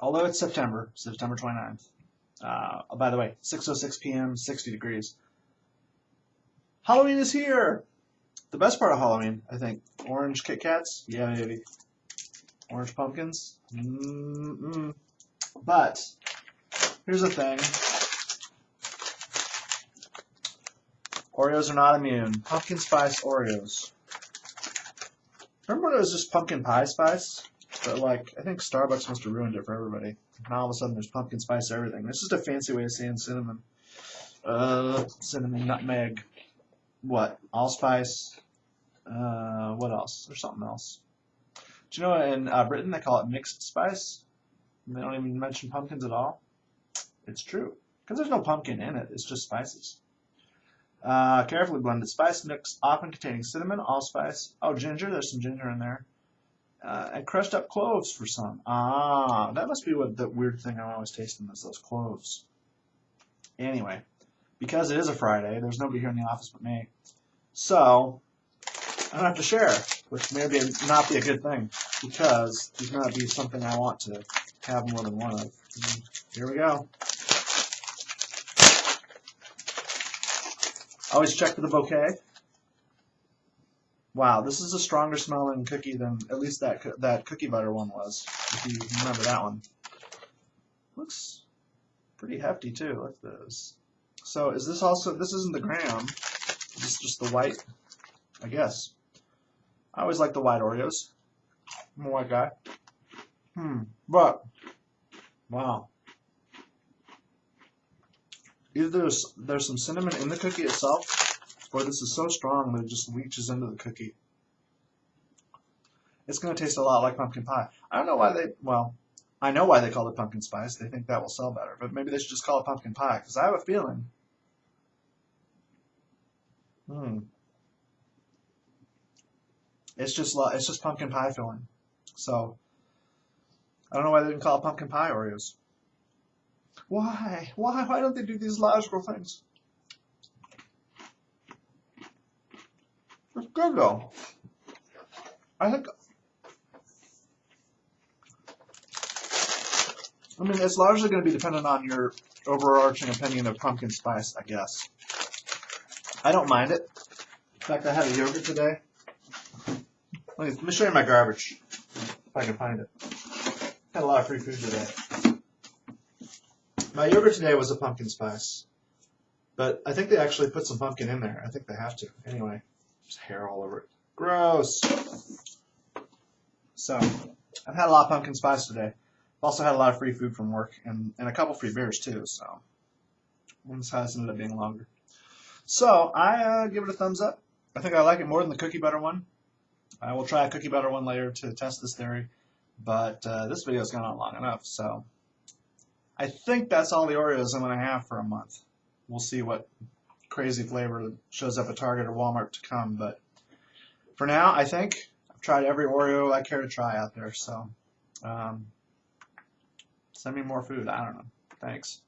although it's September, September 29th. Uh, by the way, 6:06 p.m., 60 degrees. Halloween is here. The best part of Halloween, I think, orange Kit Kats. Yeah, maybe. Orange pumpkins. Mm-mm. But here's the thing. Oreos are not immune. Pumpkin spice Oreos. Remember when it was just pumpkin pie spice? But like, I think Starbucks must have ruined it for everybody. Now all of a sudden there's pumpkin spice everything. This is just a fancy way of saying cinnamon. Uh, cinnamon, nutmeg. What? Allspice. Uh, what else? There's something else. Do you know in uh, Britain they call it mixed spice? They don't even mention pumpkins at all. It's true. Because there's no pumpkin in it. It's just spices. Uh, carefully blended spice mix, often containing cinnamon, allspice. Oh, ginger. There's some ginger in there. Uh, and crushed up cloves for some. Ah, that must be what the weird thing I'm always tasting is those cloves. Anyway, because it is a Friday, there's nobody here in the office but me. So, I don't have to share, which may be not be a good thing, because these might be something I want to have more than one of. Here we go. Always check for the bouquet. Wow, this is a stronger smelling cookie than at least that that cookie butter one was. If you remember that one. Looks pretty hefty too. Look at this. So is this also? This isn't the graham. This is just the white. I guess. I always like the white Oreos. I'm a white guy. Hmm. But wow. Either there's there's some cinnamon in the cookie itself, or this is so strong that it just leaches into the cookie. It's going to taste a lot like pumpkin pie. I don't know why they, well, I know why they call it pumpkin spice. They think that will sell better, but maybe they should just call it pumpkin pie because I have a feeling. Hmm. It's just it's just pumpkin pie filling. So I don't know why they didn't call it pumpkin pie Oreos. Why? Why? Why don't they do these logical things? It's good though. I think. I mean, it's largely going to be dependent on your overarching opinion of pumpkin spice, I guess. I don't mind it. In fact, I had a yogurt today. Let me, let me show you my garbage, if I can find it. Had a lot of free food today. My yogurt today was a pumpkin spice. But I think they actually put some pumpkin in there. I think they have to. Anyway, there's hair all over it. Gross. So, I've had a lot of pumpkin spice today. I've also had a lot of free food from work and, and a couple free beers too, so this has ended up being longer. So, I uh, give it a thumbs up. I think I like it more than the cookie butter one. I will try a cookie butter one later to test this theory, but uh, this video has gone on long enough, so I think that's all the Oreos I'm going to have for a month. We'll see what crazy flavor that shows up at Target or Walmart to come. But for now, I think I've tried every Oreo I care to try out there. So um, send me more food. I don't know. Thanks.